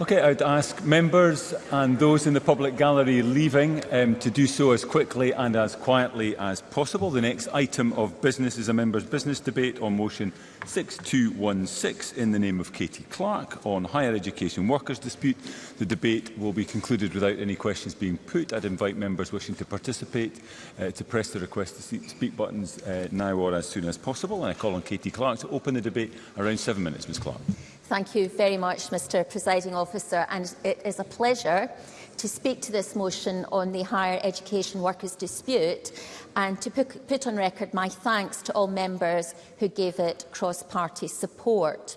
Okay, I'd ask members and those in the public gallery leaving um, to do so as quickly and as quietly as possible. The next item of business is a member's business debate on motion 6216 in the name of Katie Clark on higher education workers dispute. The debate will be concluded without any questions being put. I'd invite members wishing to participate uh, to press the request to speak buttons uh, now or as soon as possible. And I call on Katie Clark to open the debate around seven minutes, Ms Clark. Thank you very much, Mr Presiding Officer, and it is a pleasure to speak to this motion on the higher education workers' dispute and to put on record my thanks to all members who gave it cross-party support.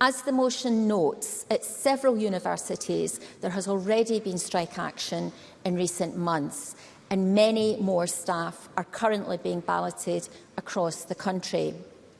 As the motion notes, at several universities there has already been strike action in recent months and many more staff are currently being balloted across the country.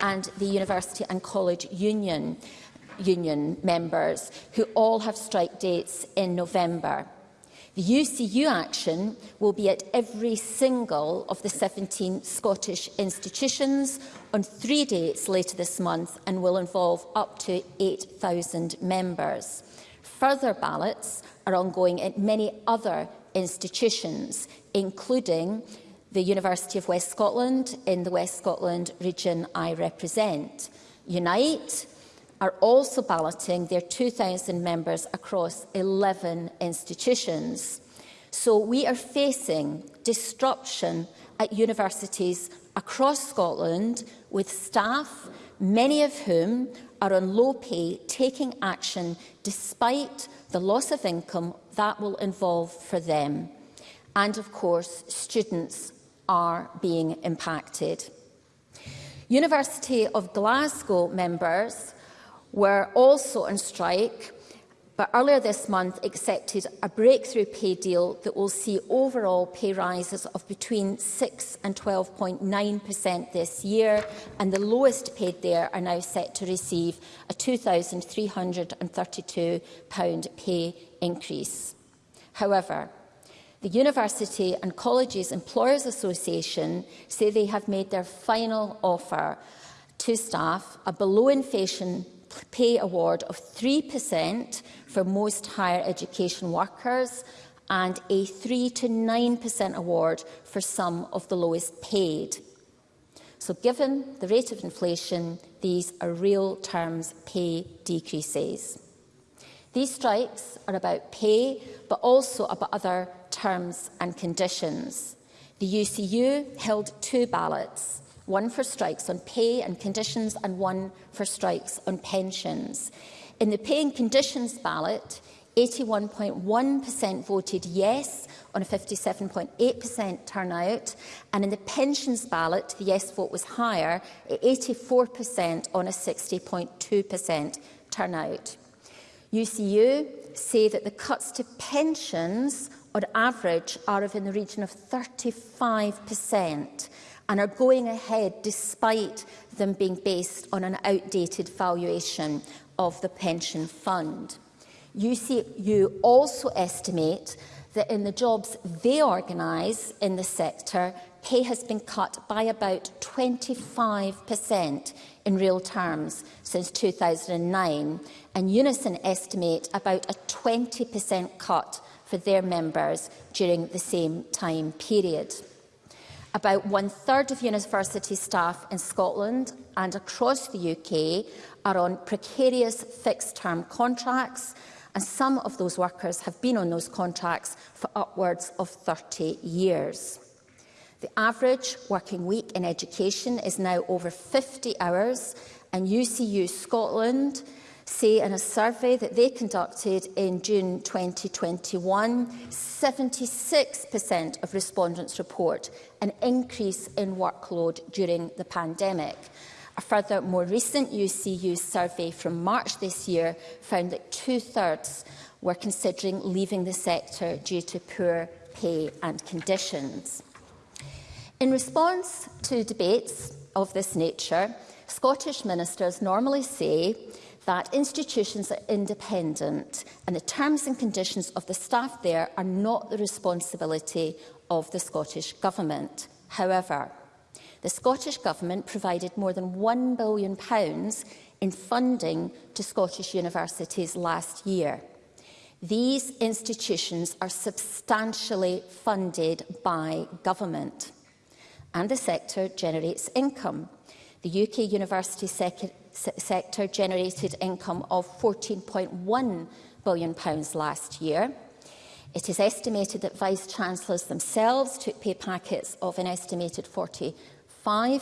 and the University and College Union union members who all have strike dates in November. The UCU action will be at every single of the 17 Scottish institutions on three dates later this month and will involve up to 8,000 members. Further ballots are ongoing at many other institutions, including the University of West Scotland in the West Scotland region I represent. Unite, are also balloting their 2,000 members across 11 institutions. So we are facing disruption at universities across Scotland with staff, many of whom are on low pay, taking action despite the loss of income that will involve for them. And of course, students are being impacted. University of Glasgow members were also on strike, but earlier this month accepted a breakthrough pay deal that will see overall pay rises of between 6 and 12.9% this year, and the lowest paid there are now set to receive a £2,332 pay increase. However, the University and Colleges Employers Association say they have made their final offer to staff a below inflation pay award of 3% for most higher education workers and a 3 to 9% award for some of the lowest paid. So given the rate of inflation, these are real terms pay decreases. These strikes are about pay, but also about other terms and conditions. The UCU held two ballots one for strikes on pay and conditions and one for strikes on pensions. In the pay and conditions ballot, 81.1% voted yes on a 57.8% turnout. And in the pensions ballot, the yes vote was higher at 84% on a 60.2% turnout. UCU say that the cuts to pensions on average are of in the region of 35% and are going ahead despite them being based on an outdated valuation of the pension fund. UCU also estimate that in the jobs they organise in the sector, pay has been cut by about 25% in real terms since 2009, and Unison estimate about a 20% cut for their members during the same time period. About one-third of university staff in Scotland and across the UK are on precarious fixed-term contracts, and some of those workers have been on those contracts for upwards of 30 years. The average working week in education is now over 50 hours, and UCU Scotland say in a survey that they conducted in June 2021, 76% of respondents report an increase in workload during the pandemic. A further more recent UCU survey from March this year found that two-thirds were considering leaving the sector due to poor pay and conditions. In response to debates of this nature, Scottish ministers normally say that institutions are independent and the terms and conditions of the staff there are not the responsibility of the Scottish Government. However, the Scottish Government provided more than £1 billion in funding to Scottish universities last year. These institutions are substantially funded by government and the sector generates income. The UK university sec sector generated income of £14.1 billion last year. It is estimated that vice-chancellors themselves took pay packets of an estimated £45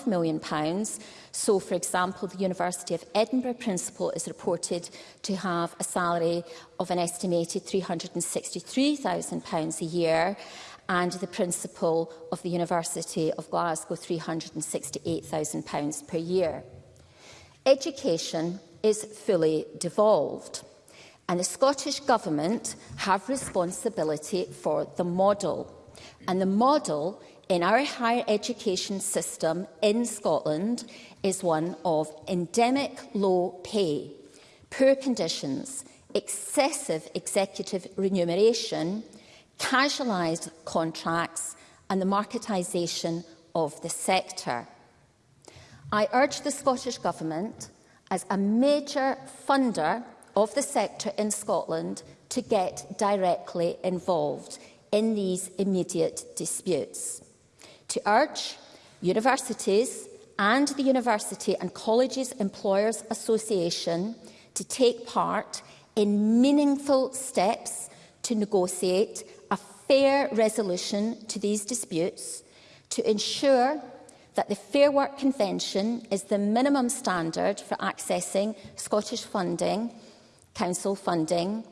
million. So, for example, the University of Edinburgh principal is reported to have a salary of an estimated £363,000 a year and the principal of the University of Glasgow £368,000 per year. Education is fully devolved and the Scottish Government have responsibility for the model. And the model in our higher education system in Scotland is one of endemic low pay, poor conditions, excessive executive remuneration casualised contracts and the marketisation of the sector. I urge the Scottish Government, as a major funder of the sector in Scotland, to get directly involved in these immediate disputes. To urge universities and the University and Colleges Employers Association to take part in meaningful steps to negotiate fair resolution to these disputes to ensure that the Fair Work Convention is the minimum standard for accessing Scottish funding, council funding,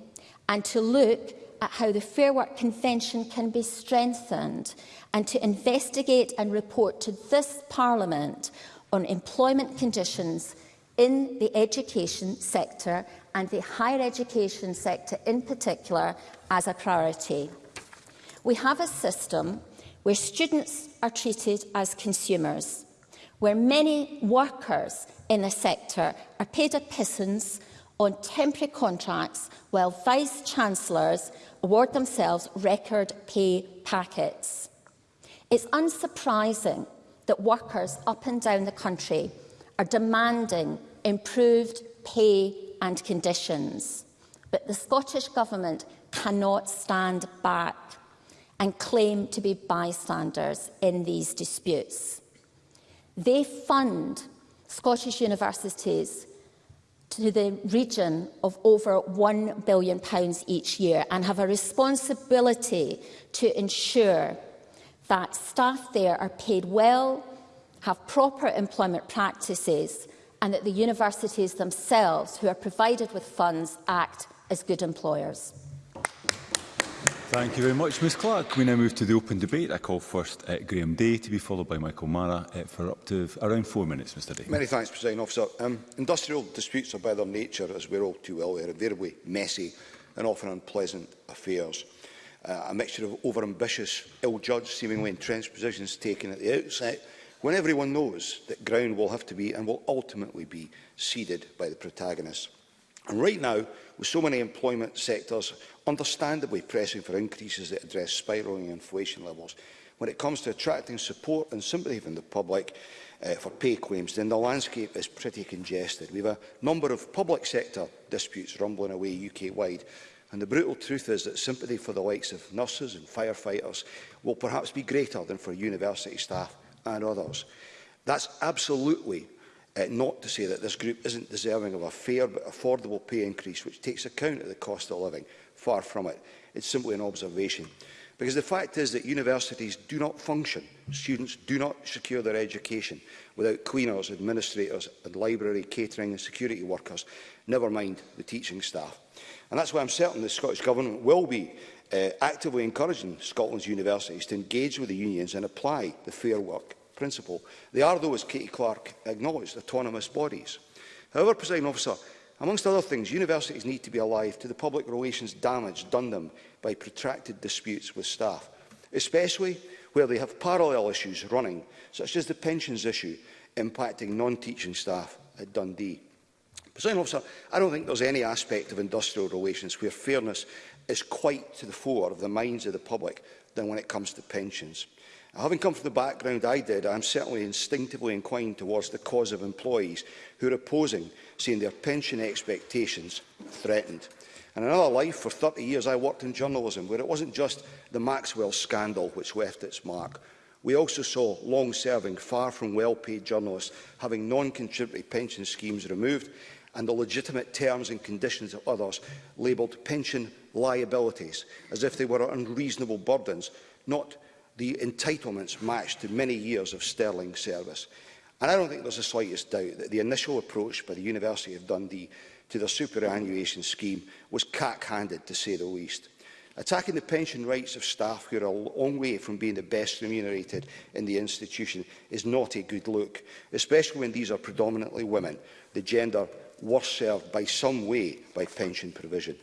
and to look at how the Fair Work Convention can be strengthened and to investigate and report to this Parliament on employment conditions in the education sector and the higher education sector in particular as a priority. We have a system where students are treated as consumers, where many workers in the sector are paid a pittance on temporary contracts while vice-chancellors award themselves record pay packets. It's unsurprising that workers up and down the country are demanding improved pay and conditions. But the Scottish Government cannot stand back and claim to be bystanders in these disputes. They fund Scottish universities to the region of over £1 billion each year and have a responsibility to ensure that staff there are paid well, have proper employment practices and that the universities themselves, who are provided with funds, act as good employers. Thank you very much, Ms Clark. We now move to the open debate. I call first uh, Graham Day to be followed by Michael Mara uh, for up to around four minutes, Mr Day. Many thanks, President Officer. Um, industrial disputes are by their nature, as we're all too well aware, invariably messy and often unpleasant affairs. Uh, a mixture of overambitious, ill-judged, seemingly entrenched positions taken at the outset, when everyone knows that ground will have to be and will ultimately be ceded by the protagonists. And right now, with so many employment sectors understandably pressing for increases that address spiralling inflation levels. When it comes to attracting support and sympathy from the public uh, for pay claims, then the landscape is pretty congested. We have a number of public sector disputes rumbling away UK-wide, and the brutal truth is that sympathy for the likes of nurses and firefighters will perhaps be greater than for university staff and others. That's absolutely uh, not to say that this group isn't deserving of a fair but affordable pay increase which takes account of the cost of living. Far from it. It's simply an observation. Because the fact is that universities do not function, students do not secure their education without cleaners, administrators and library, catering and security workers, never mind the teaching staff. And that's why I'm certain the Scottish Government will be uh, actively encouraging Scotland's universities to engage with the unions and apply the Fair Work principle. They are, though, as Katie Clark acknowledged, autonomous bodies. However, President Officer, Amongst other things, universities need to be alive to the public relations damage done them by protracted disputes with staff, especially where they have parallel issues running, such as the pensions issue impacting non-teaching staff at Dundee. President officer, I don't think there's any aspect of industrial relations where fairness is quite to the fore of the minds of the public than when it comes to pensions. Having come from the background I did, I am certainly instinctively inclined towards the cause of employees who are opposing seeing their pension expectations threatened. In another life, for 30 years, I worked in journalism, where it wasn't just the Maxwell scandal which left its mark. We also saw long-serving, far-from well-paid journalists having non-contributory pension schemes removed and the legitimate terms and conditions of others labelled pension liabilities, as if they were unreasonable burdens, not the entitlements matched to many years of sterling service. And I don't think there's the slightest doubt that the initial approach by the University of Dundee to their superannuation scheme was cack-handed, to say the least. Attacking the pension rights of staff who are a long way from being the best remunerated in the institution is not a good look, especially when these are predominantly women, the gender worse served by some way by pension provision.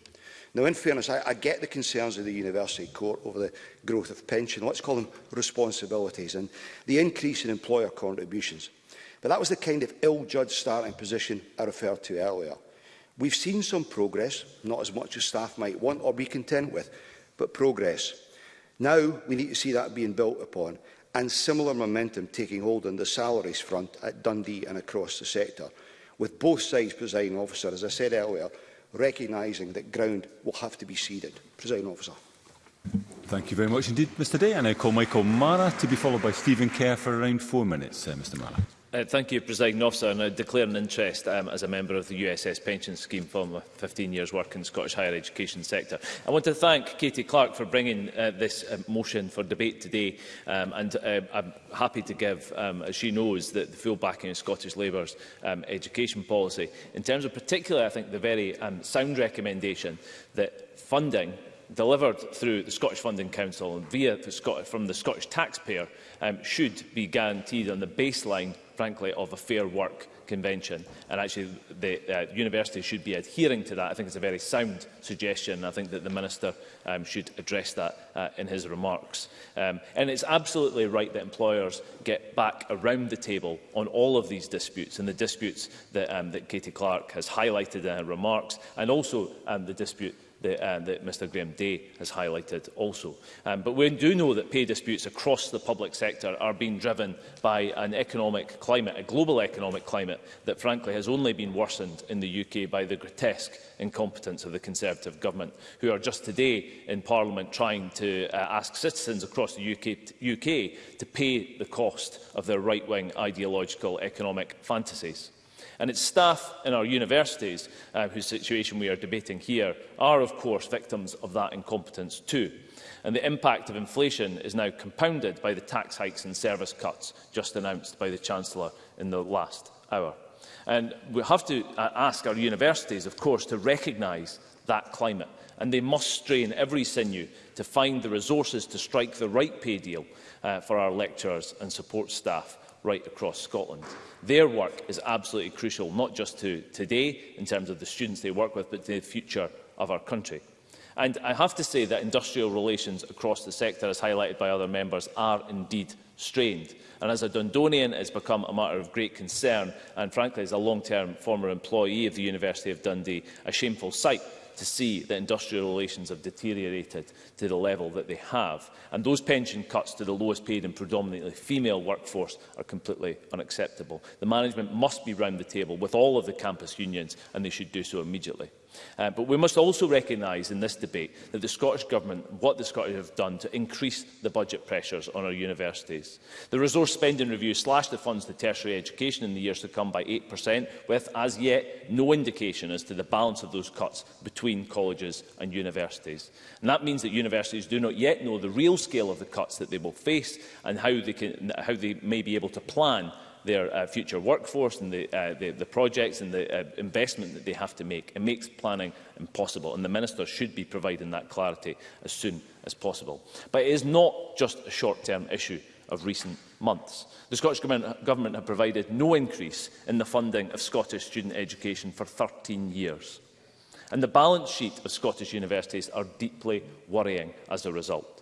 Now, in fairness, I, I get the concerns of the University Court over the growth of pension, let's call them responsibilities, and the increase in employer contributions. But that was the kind of ill-judged starting position I referred to earlier. We've seen some progress, not as much as staff might want or be content with, but progress. Now we need to see that being built upon and similar momentum taking hold on the salaries front at Dundee and across the sector, with both sides presiding officer, as I said earlier, recognising that ground will have to be ceded. Presiding officer. Thank you very much indeed, Mr Day. I now call Michael Mara to be followed by Stephen Kerr for around four minutes. Uh, Mr Mara. Uh, thank you, President Officer, and I declare an interest um, as a member of the USS Pension Scheme from 15 years' work in the Scottish higher education sector. I want to thank Katie Clark for bringing uh, this uh, motion for debate today, um, and uh, I'm happy to give, um, as she knows, that the full backing of Scottish Labour's um, education policy. In terms of particularly, I think, the very um, sound recommendation that funding delivered through the Scottish Funding Council and via the Scot from the Scottish taxpayer um, should be guaranteed on the baseline frankly, of a Fair Work Convention. And actually, the uh, university should be adhering to that. I think it's a very sound suggestion. I think that the Minister um, should address that uh, in his remarks. Um, and it's absolutely right that employers get back around the table on all of these disputes and the disputes that, um, that Katie Clark has highlighted in her remarks and also um, the dispute that, uh, that Mr Graham Day has highlighted also. Um, but we do know that pay disputes across the public sector are being driven by an economic climate, a global economic climate that frankly has only been worsened in the UK by the grotesque incompetence of the Conservative government, who are just today in Parliament trying to uh, ask citizens across the UK, UK to pay the cost of their right-wing ideological economic fantasies. And it's staff in our universities uh, whose situation we are debating here are, of course, victims of that incompetence too. And the impact of inflation is now compounded by the tax hikes and service cuts just announced by the Chancellor in the last hour. And we have to uh, ask our universities, of course, to recognise that climate. And they must strain every sinew to find the resources to strike the right pay deal uh, for our lecturers and support staff right across Scotland. Their work is absolutely crucial, not just to today in terms of the students they work with, but to the future of our country. And I have to say that industrial relations across the sector, as highlighted by other members, are indeed strained. And as a Dundonian, it's become a matter of great concern, and frankly, as a long-term former employee of the University of Dundee, a shameful sight to see that industrial relations have deteriorated to the level that they have. And those pension cuts to the lowest paid and predominantly female workforce are completely unacceptable. The management must be round the table with all of the campus unions and they should do so immediately. Uh, but we must also recognise in this debate that the Scottish Government, what the Scottish have done to increase the budget pressures on our universities. The resource spending review slashed the funds to tertiary education in the years to come by 8%, with as yet no indication as to the balance of those cuts between colleges and universities. And that means that universities do not yet know the real scale of the cuts that they will face and how they, can, how they may be able to plan their uh, future workforce and the, uh, the, the projects and the uh, investment that they have to make. It makes planning impossible, and the Minister should be providing that clarity as soon as possible. But it is not just a short-term issue of recent months. The Scottish Government, Government have provided no increase in the funding of Scottish student education for 13 years. And the balance sheet of Scottish universities are deeply worrying as a result.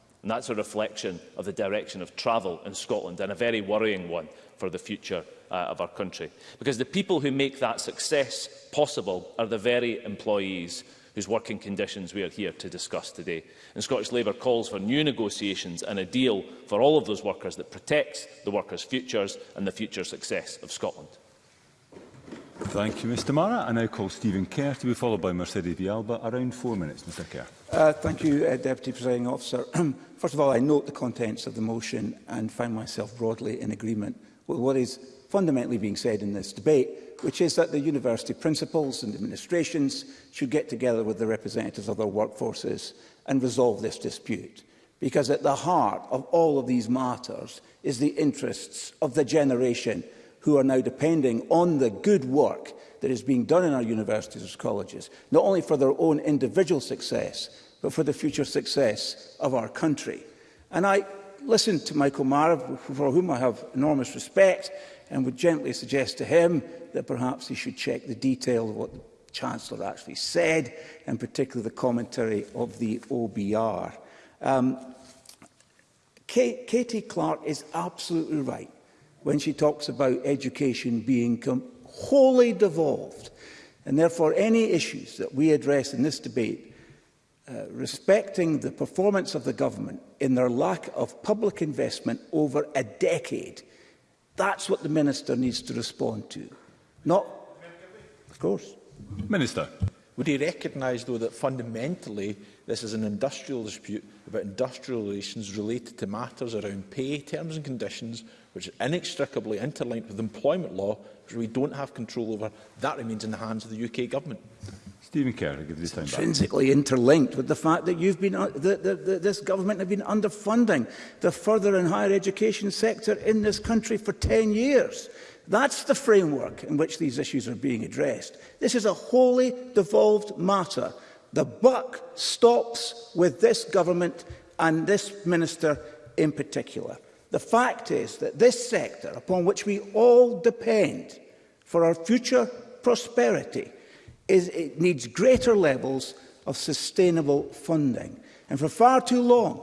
And that's a reflection of the direction of travel in Scotland and a very worrying one for the future uh, of our country. Because the people who make that success possible are the very employees whose working conditions we are here to discuss today. And Scottish Labour calls for new negotiations and a deal for all of those workers that protects the workers' futures and the future success of Scotland. Thank you, Mr Mara. I now call Stephen Kerr to be followed by Mercedes Vialba. Around four minutes, Mr Kerr. Uh, thank you, uh, Deputy Presiding Officer. First of all, I note the contents of the motion and find myself broadly in agreement with what is fundamentally being said in this debate, which is that the university principals and administrations should get together with the representatives of their workforces and resolve this dispute. Because at the heart of all of these matters is the interests of the generation who are now depending on the good work that is being done in our universities and colleges, not only for their own individual success, but for the future success of our country. And I listened to Michael Marv, for whom I have enormous respect, and would gently suggest to him that perhaps he should check the detail of what the Chancellor actually said, and particularly the commentary of the OBR. Um, Kate, Katie Clark is absolutely right when she talks about education being wholly devolved. And therefore, any issues that we address in this debate, uh, respecting the performance of the government in their lack of public investment over a decade, that's what the minister needs to respond to. Not, of course. Minister. Would he recognise, though, that fundamentally this is an industrial dispute about industrial relations related to matters around pay, terms and conditions, which is inextricably interlinked with employment law, which we don't have control over, that remains in the hands of the UK government. Stephen Kerr, give this time intrinsically back. interlinked with the fact that you've been, uh, the, the, the, this government have been underfunding the further and higher education sector in this country for 10 years. That's the framework in which these issues are being addressed. This is a wholly devolved matter. The buck stops with this government and this minister in particular. The fact is that this sector, upon which we all depend for our future prosperity, is, it needs greater levels of sustainable funding. And for far too long,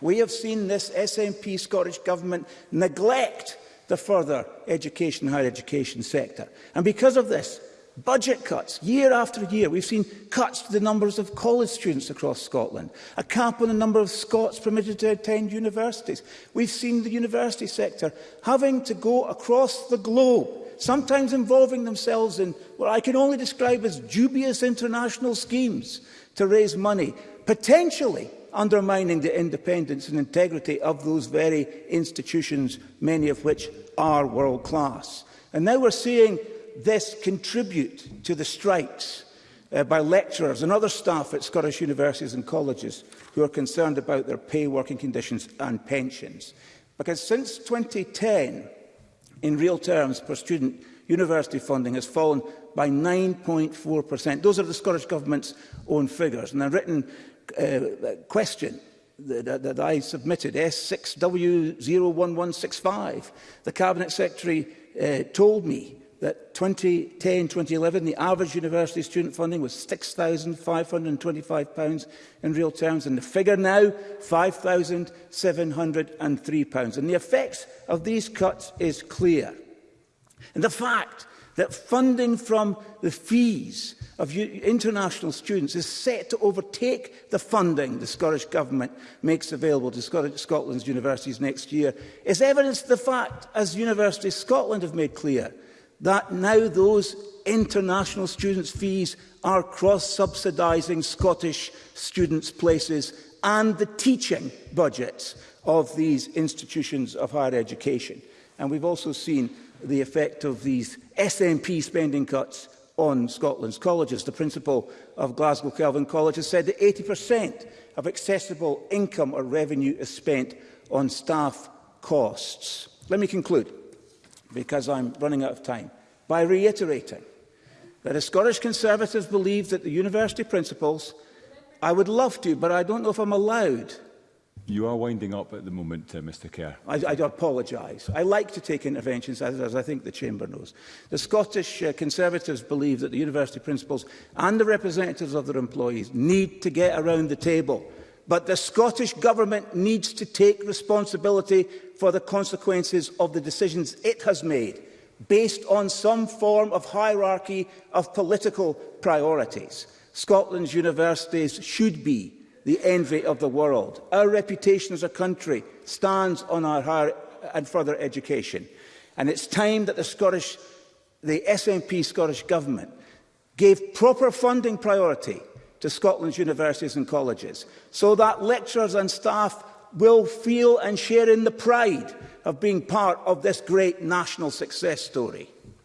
we have seen this SNP Scottish Government neglect the further education, higher education sector. And because of this, Budget cuts, year after year. We've seen cuts to the numbers of college students across Scotland, a cap on the number of Scots permitted to attend universities. We've seen the university sector having to go across the globe, sometimes involving themselves in what I can only describe as dubious international schemes to raise money, potentially undermining the independence and integrity of those very institutions, many of which are world class. And now we're seeing this contribute to the strikes uh, by lecturers and other staff at Scottish universities and colleges who are concerned about their pay, working conditions and pensions? Because since 2010, in real terms per student, university funding has fallen by 9.4%. Those are the Scottish Government's own figures. And a written uh, question that, that I submitted, S6W01165, the Cabinet Secretary uh, told me that 2010, 2011, the average university student funding was £6,525 in real terms, and the figure now, £5,703. And the effects of these cuts is clear. And the fact that funding from the fees of international students is set to overtake the funding the Scottish Government makes available to Scotland's universities next year is evidence of the fact, as Universities Scotland have made clear, that now those international students' fees are cross-subsidising Scottish students' places and the teaching budgets of these institutions of higher education. And we've also seen the effect of these SNP spending cuts on Scotland's colleges. The principal of Glasgow Kelvin College has said that 80% of accessible income or revenue is spent on staff costs. Let me conclude because I'm running out of time, by reiterating that as Scottish Conservatives believe that the university principles, I would love to, but I don't know if I'm allowed. You are winding up at the moment, uh, Mr Kerr. I, I apologise. I like to take interventions, as, as I think the Chamber knows. The Scottish uh, Conservatives believe that the university principals and the representatives of their employees need to get around the table but the Scottish Government needs to take responsibility for the consequences of the decisions it has made, based on some form of hierarchy of political priorities. Scotland's universities should be the envy of the world. Our reputation as a country stands on our higher and further education. And it's time that the Scottish, the SNP Scottish Government gave proper funding priority to Scotland's universities and colleges so that lecturers and staff will feel and share in the pride of being part of this great national success story.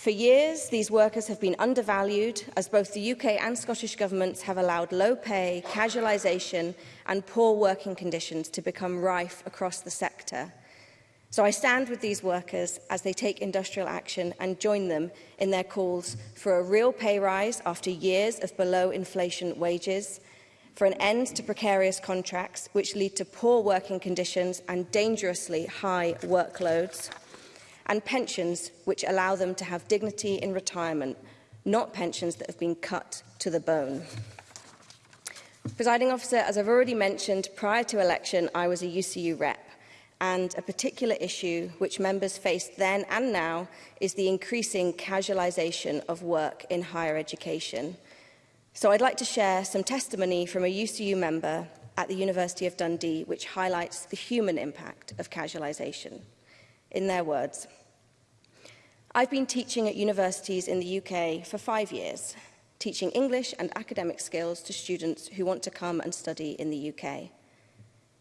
For years, these workers have been undervalued as both the UK and Scottish governments have allowed low pay, casualisation and poor working conditions to become rife across the sector. So I stand with these workers as they take industrial action and join them in their calls for a real pay rise after years of below inflation wages, for an end to precarious contracts which lead to poor working conditions and dangerously high workloads, and pensions which allow them to have dignity in retirement, not pensions that have been cut to the bone. Presiding officer, as I've already mentioned, prior to election I was a UCU rep and a particular issue which members faced then and now is the increasing casualisation of work in higher education – So I'd like to share some testimony from a UCU member at the University of Dundee, which highlights the human impact of casualisation. In their words, I've been teaching at universities in the UK for five years, teaching English and academic skills to students who want to come and study in the UK.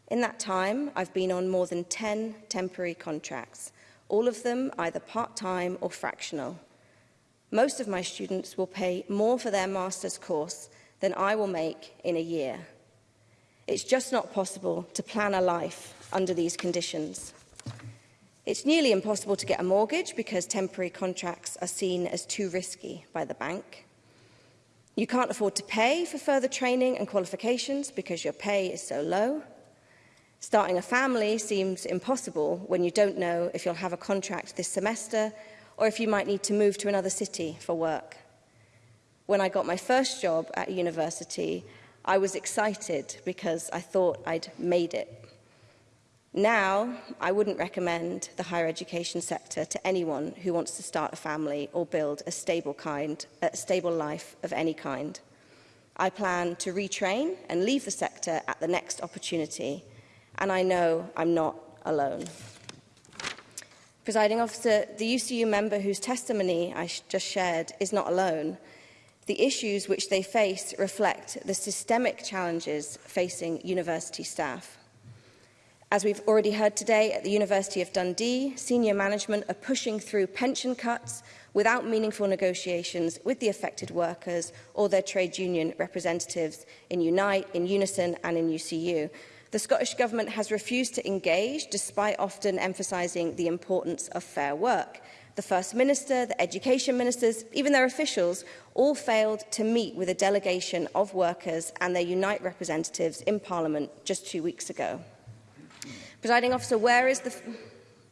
In that time, I've been on more than 10 temporary contracts, all of them either part-time or fractional. Most of my students will pay more for their master's course than I will make in a year. It's just not possible to plan a life under these conditions. It's nearly impossible to get a mortgage because temporary contracts are seen as too risky by the bank. You can't afford to pay for further training and qualifications because your pay is so low. Starting a family seems impossible when you don't know if you'll have a contract this semester or if you might need to move to another city for work. When I got my first job at university, I was excited because I thought I'd made it. Now, I wouldn't recommend the higher education sector to anyone who wants to start a family or build a stable kind, a stable life of any kind. I plan to retrain and leave the sector at the next opportunity, and I know I'm not alone. Presiding officer, the UCU member whose testimony I sh just shared is not alone. The issues which they face reflect the systemic challenges facing university staff. As we've already heard today, at the University of Dundee, senior management are pushing through pension cuts without meaningful negotiations with the affected workers or their trade union representatives in Unite, in Unison and in UCU. The Scottish Government has refused to engage, despite often emphasising the importance of fair work. The First Minister, the Education Ministers, even their officials, all failed to meet with a delegation of workers and their Unite representatives in Parliament just two weeks ago. Presiding officer, where is the...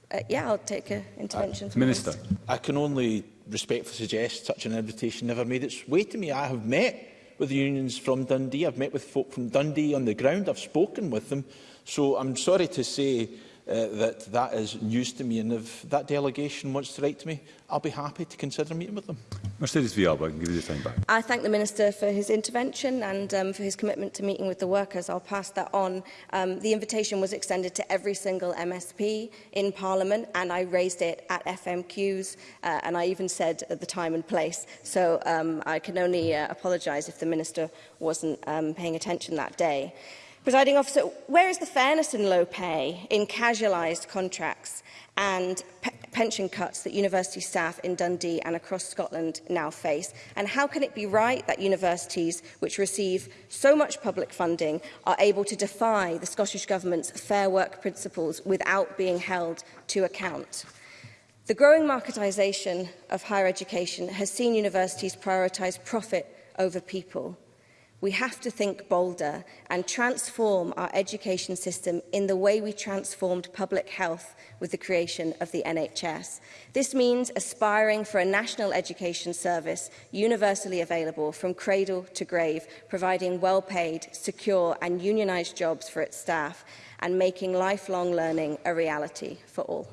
Uh, yeah, I'll take an intervention. Uh, Minister. I can only respectfully suggest such an invitation never made its way to me. I have met with the unions from Dundee. I've met with folk from Dundee on the ground. I've spoken with them. So I'm sorry to say uh, that that is news to me. And if that delegation wants to write to me, I'll be happy to consider meeting with them. Mercedes Villalba, I can give you the time back. I thank the Minister for his intervention and um, for his commitment to meeting with the workers. I'll pass that on. Um, the invitation was extended to every single MSP in Parliament and I raised it at FMQs uh, and I even said at the time and place. So um, I can only uh, apologise if the Minister wasn't um, paying attention that day. Presiding officer, where is the fairness in low pay, in casualised contracts and pe pension cuts that university staff in Dundee and across Scotland now face? And how can it be right that universities which receive so much public funding are able to defy the Scottish Government's fair work principles without being held to account? The growing marketisation of higher education has seen universities prioritise profit over people. We have to think bolder and transform our education system in the way we transformed public health with the creation of the NHS. This means aspiring for a national education service universally available from cradle to grave, providing well-paid, secure and unionised jobs for its staff and making lifelong learning a reality for all.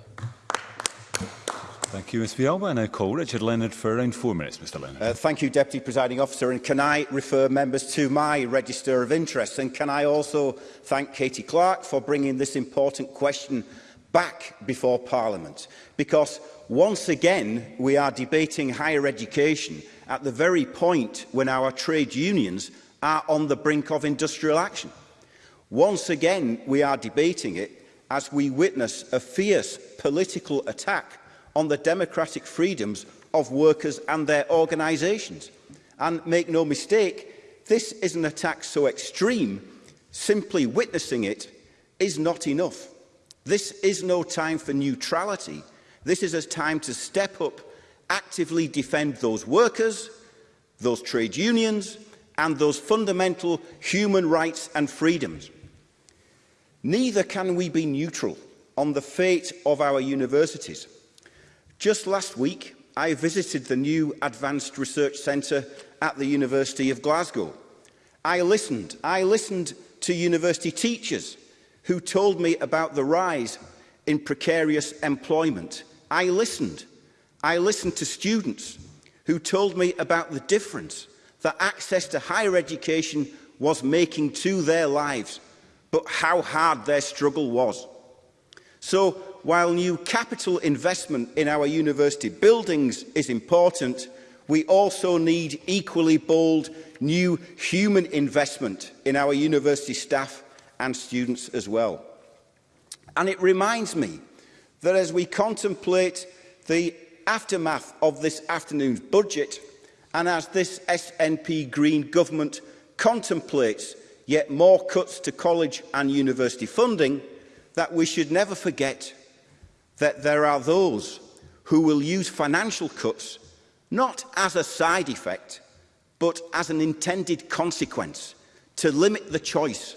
Thank you, Ms And I now call Richard Leonard for around four minutes, Mr Leonard. Uh, thank you, Deputy Presiding Officer. And can I refer members to my register of interests? And can I also thank Katie Clark for bringing this important question back before Parliament? Because once again, we are debating higher education at the very point when our trade unions are on the brink of industrial action. Once again, we are debating it as we witness a fierce political attack on the democratic freedoms of workers and their organisations. And make no mistake, this is an attack so extreme, simply witnessing it is not enough. This is no time for neutrality. This is a time to step up, actively defend those workers, those trade unions, and those fundamental human rights and freedoms. Neither can we be neutral on the fate of our universities. Just last week, I visited the new Advanced Research Centre at the University of Glasgow. I listened. I listened to university teachers who told me about the rise in precarious employment. I listened. I listened to students who told me about the difference that access to higher education was making to their lives, but how hard their struggle was. So while new capital investment in our university buildings is important, we also need equally bold new human investment in our university staff and students as well. And it reminds me that as we contemplate the aftermath of this afternoon's budget and as this SNP Green government contemplates yet more cuts to college and university funding, that we should never forget that there are those who will use financial cuts not as a side effect, but as an intended consequence to limit the choice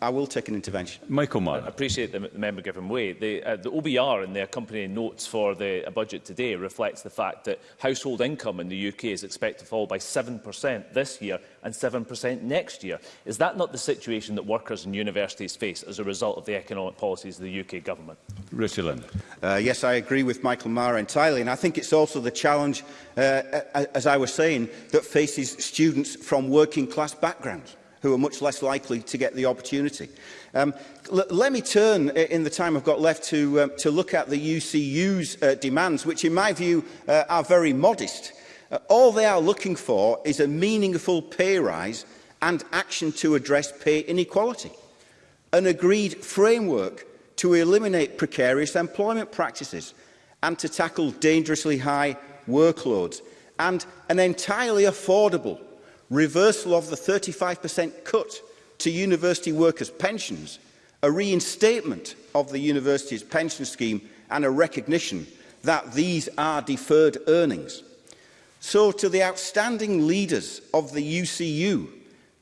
I will take an intervention. Michael Marr. I appreciate the, the member giving way. The, uh, the OBR in the accompanying notes for the budget today reflects the fact that household income in the UK is expected to fall by 7% this year and 7% next year. Is that not the situation that workers and universities face as a result of the economic policies of the UK government? Richard Linder. Uh, yes, I agree with Michael Marr entirely. And I think it's also the challenge, uh, as I was saying, that faces students from working class backgrounds who are much less likely to get the opportunity. Um, let me turn, in the time I've got left, to, um, to look at the UCU's uh, demands, which in my view uh, are very modest. Uh, all they are looking for is a meaningful pay rise and action to address pay inequality. An agreed framework to eliminate precarious employment practices and to tackle dangerously high workloads and an entirely affordable reversal of the 35% cut to university workers' pensions, a reinstatement of the university's pension scheme and a recognition that these are deferred earnings. So to the outstanding leaders of the UCU,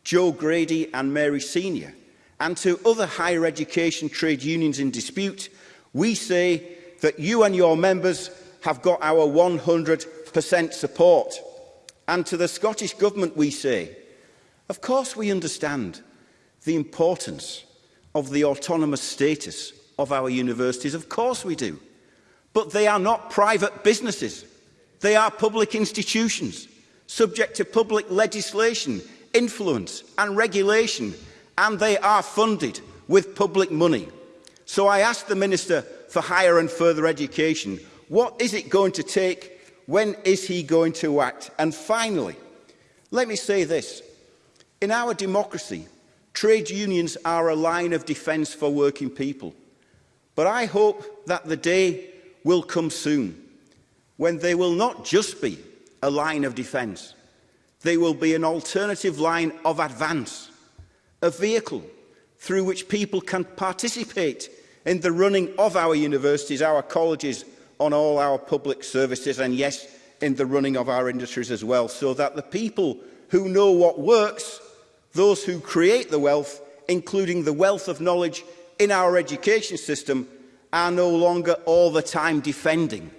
Joe Grady and Mary Senior, and to other higher education trade unions in dispute, we say that you and your members have got our 100% support. And to the Scottish Government we say, of course we understand the importance of the autonomous status of our universities. Of course we do. But they are not private businesses. They are public institutions, subject to public legislation, influence and regulation, and they are funded with public money. So I asked the Minister for Higher and Further Education, what is it going to take When is he going to act? And finally, let me say this. In our democracy, trade unions are a line of defence for working people. But I hope that the day will come soon when they will not just be a line of defence. They will be an alternative line of advance, a vehicle through which people can participate in the running of our universities, our colleges on all our public services and yes, in the running of our industries as well, so that the people who know what works, those who create the wealth, including the wealth of knowledge in our education system, are no longer all the time defending,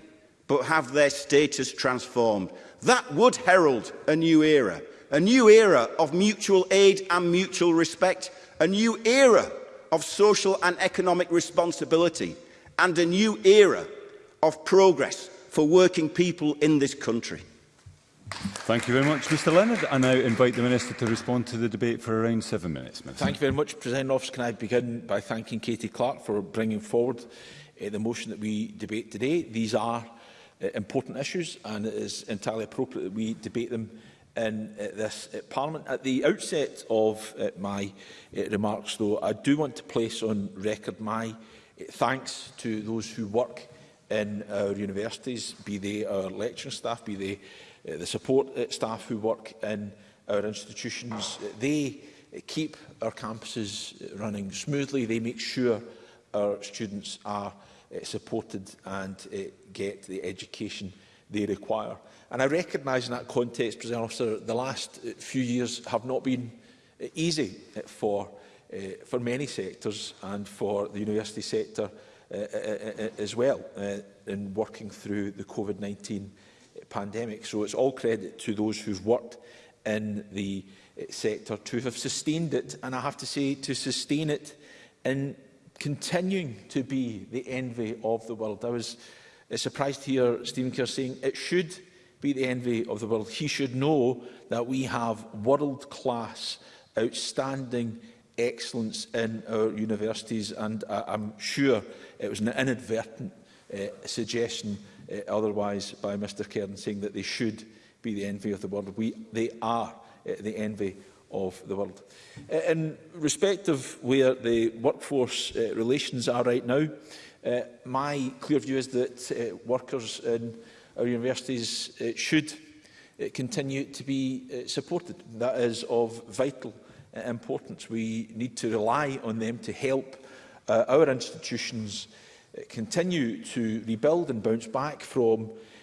but have their status transformed. That would herald a new era, a new era of mutual aid and mutual respect, a new era of social and economic responsibility, and a new era of progress for working people in this country. Thank you very much, Mr Leonard. I now invite the Minister to respond to the debate for around seven minutes. Minister. Thank you very much, President Office. Can I begin by thanking Katie Clark for bringing forward uh, the motion that we debate today? These are uh, important issues and it is entirely appropriate that we debate them in uh, this uh, Parliament. At the outset of uh, my uh, remarks, though, I do want to place on record my uh, thanks to those who work in our universities, be they our lecturing staff, be they uh, the support eh, staff who work in our institutions. They keep our campuses running smoothly. They make sure our students are uh, supported and uh, get the education they require. And I recognise in that context, President Officer, the last few years have not been easy for, uh, for many sectors and for the university sector Uh, uh, uh, uh, as well uh, in working through the COVID-19 pandemic. So it's all credit to those who've worked in the sector to have sustained it. And I have to say, to sustain it in continuing to be the envy of the world. I was surprised to hear Stephen Kerr saying it should be the envy of the world. He should know that we have world-class, outstanding excellence in our universities and I, I'm sure it was an inadvertent uh, suggestion uh, otherwise by Mr Cairn saying that they should be the envy of the world. We, they are uh, the envy of the world. Uh, in respect of where the workforce uh, relations are right now, uh, my clear view is that uh, workers in our universities uh, should uh, continue to be uh, supported. That is of vital importance. We need to rely on them to help uh, our institutions uh, continue to rebuild and bounce back from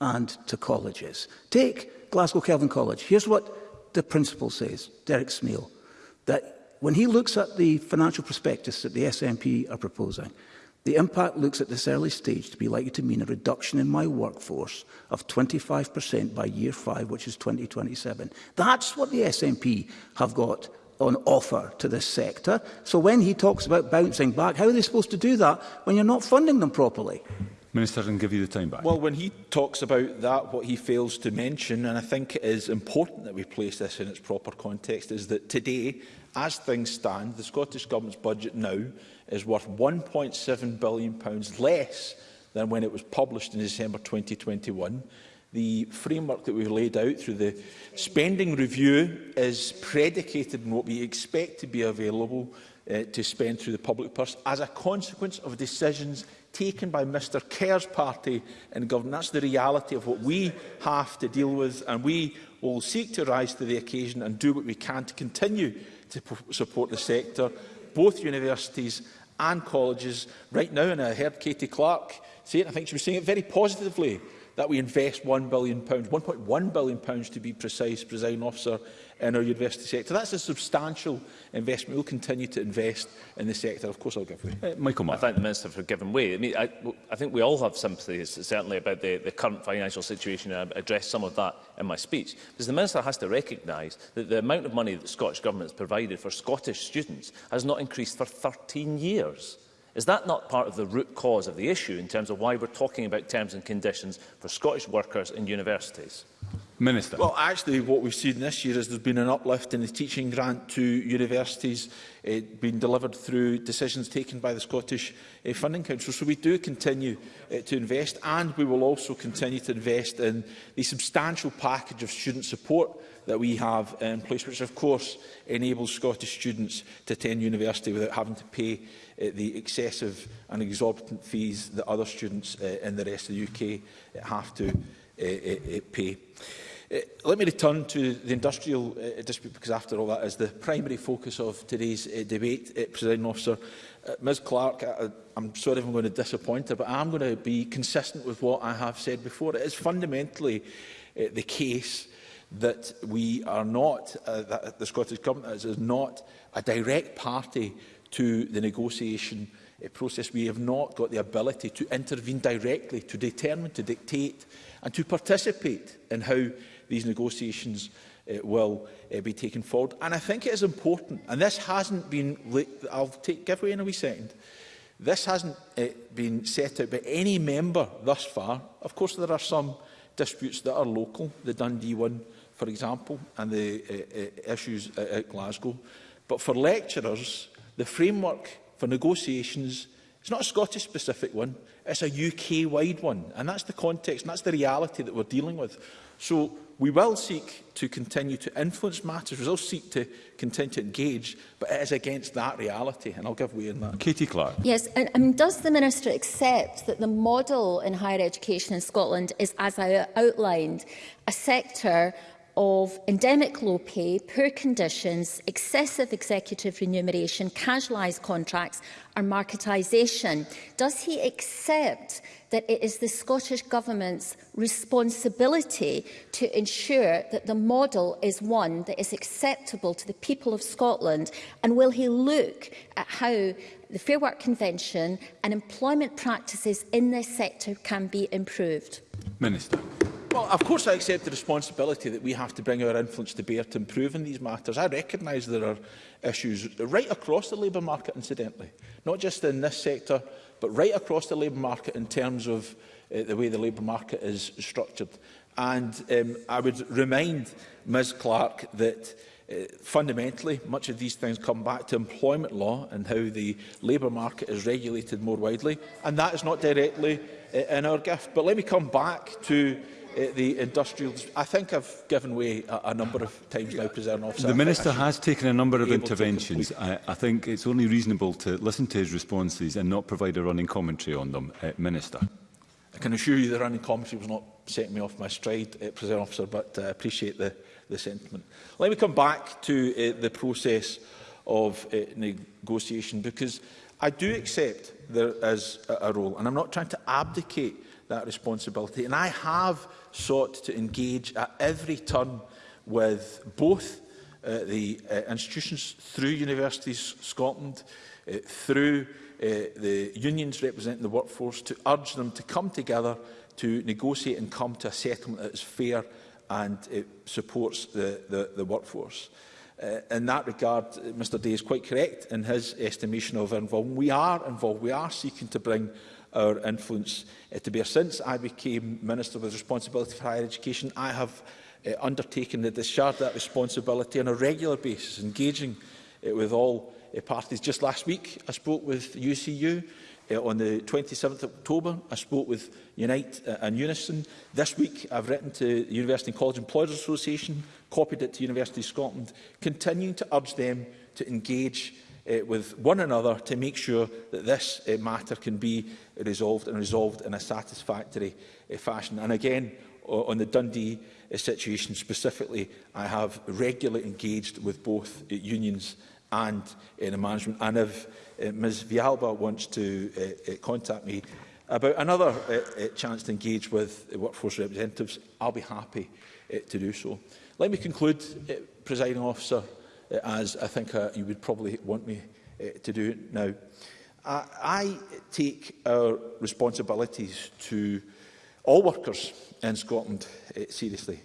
and to colleges? Take Glasgow Kelvin College. Here's what the principal says, Derek Smeal, that when he looks at the financial prospectus that the SNP are proposing, The impact looks at this early stage to be likely to mean a reduction in my workforce of 25% by year five, which is 2027. That's what the SNP have got on offer to this sector. So when he talks about bouncing back, how are they supposed to do that when you're not funding them properly? Minister, I can give you the time back. Well, when he talks about that, what he fails to mention, and I think it is important that we place this in its proper context, is that today, as things stand, the Scottish Government's budget now is worth £1.7 billion less than when it was published in December 2021. The framework that we've laid out through the spending review is predicated on what we expect to be available uh, to spend through the public purse as a consequence of decisions taken by Mr Kerr's party in government. That's the reality of what we have to deal with, and we will seek to rise to the occasion and do what we can to continue to support the sector both universities and colleges right now, and I heard Katie Clark say it, I think she was saying it very positively, that we invest £1 billion, £1.1 billion to be precise, presiding officer, in our university sector. That's a substantial investment. We'll continue to invest in the sector. Of course, I'll give way. Uh, Michael Martin. I thank the Minister for giving way. I, mean, I, I think we all have sympathy, certainly, about the, the current financial situation, and I addressed some of that in my speech. Because the Minister has to recognise that the amount of money that the Scottish Government has provided for Scottish students has not increased for 13 years. Is that not part of the root cause of the issue in terms of why we're talking about terms and conditions for Scottish workers in universities? Minister. Well, actually, what we've seen this year is there's been an uplift in the teaching grant to universities uh, being delivered through decisions taken by the Scottish uh, Funding Council. So we do continue uh, to invest, and we will also continue to invest in the substantial package of student support that we have in place, which of course enables Scottish students to attend university without having to pay uh, the excessive and exorbitant fees that other students uh, in the rest of the UK have to E, e, e, pay. Let me return to the industrial uh, dispute because after all that is the primary focus of today's uh, debate, uh, President Officer. Uh, Ms Clark, I, I'm sorry if I'm going to disappoint her, but I'm going to be consistent with what I have said before. It is fundamentally uh, the case that we are not, uh, that the Scottish Government is, is not a direct party to the negotiation process uh, process, we have not got the ability to intervene directly, to determine, to dictate and to participate in how these negotiations uh, will uh, be taken forward. And I think it is important, and this hasn't been, I'll take, give away in a wee second, this hasn't uh, been set out by any member thus far. Of course, there are some disputes that are local, the Dundee one, for example, and the uh, uh, issues at, at Glasgow. But for lecturers, the framework for negotiations It's not a Scottish-specific one, it's a UK-wide one. And that's the context and that's the reality that we're dealing with. So we will seek to continue to influence matters, we will seek to continue to engage, but it is against that reality, and I'll give way in that. Katie Clark. Yes, and I mean, does the Minister accept that the model in higher education in Scotland is, as I outlined, a sector of endemic low pay, poor conditions, excessive executive remuneration, casualised contracts and marketisation. Does he accept that it is the Scottish Government's responsibility to ensure that the model is one that is acceptable to the people of Scotland? And will he look at how the Fair Work Convention and employment practices in this sector can be improved? Minister. Well, of course I accept the responsibility that we have to bring our influence to bear to improve in these matters. I recognise there are issues right across the labour market, incidentally, not just in this sector, but right across the labour market in terms of uh, the way the labour market is structured. And um, I would remind Ms Clark that uh, fundamentally, much of these things come back to employment law and how the labour market is regulated more widely, and that is not directly uh, in our gift. But let me come back to Uh, the industrial... I think I've given way a, a number of times now, President Officer. The Minister has taken a number of interventions. I, I think it's only reasonable to listen to his responses and not provide a running commentary on them. Uh, Minister. I can assure you the running commentary was not setting me off my stride, uh, President Officer, but I uh, appreciate the, the sentiment. Let me come back to uh, the process of uh, negotiation because I do accept there is a role. And I'm not trying to abdicate that responsibility. And I have sought to engage at every turn with both uh, the uh, institutions through Universities Scotland, uh, through uh, the unions representing the workforce, to urge them to come together to negotiate and come to a settlement that is fair and it supports the, the, the workforce. Uh, Uh, in that regard, uh, Mr Day is quite correct in his estimation of our involvement. We are involved. We are seeking to bring our influence uh, to bear. Since I became Minister with responsibility for higher education, I have uh, undertaken to discharge that responsibility on a regular basis, engaging uh, with all uh, parties. Just last week, I spoke with UCU Uh, on the 27th of October, I spoke with Unite uh, and Unison. This week, I've written to the University and College Employers Association, copied it to University of Scotland, continuing to urge them to engage uh, with one another to make sure that this uh, matter can be resolved and resolved in a satisfactory uh, fashion. And again, on the Dundee uh, situation specifically, I have regularly engaged with both uh, unions and uh, the management. And have, Uh, Ms Vialba wants to uh, uh, contact me about another chance to engage with workforce representatives, I'll be happy to do so. Let me conclude, presiding officer, as I think you would probably want me to do now. I take our responsibilities to all workers in Scotland seriously,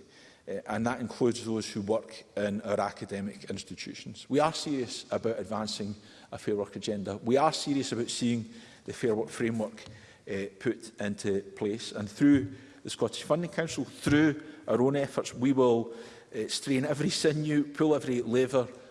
and that includes those who work in our academic institutions. We are serious about advancing a Fair Work agenda. We are serious about seeing the Fair Work framework uh, put into place. And through the Scottish Funding Council, through our own efforts, we will uh, strain every sinew, pull every lever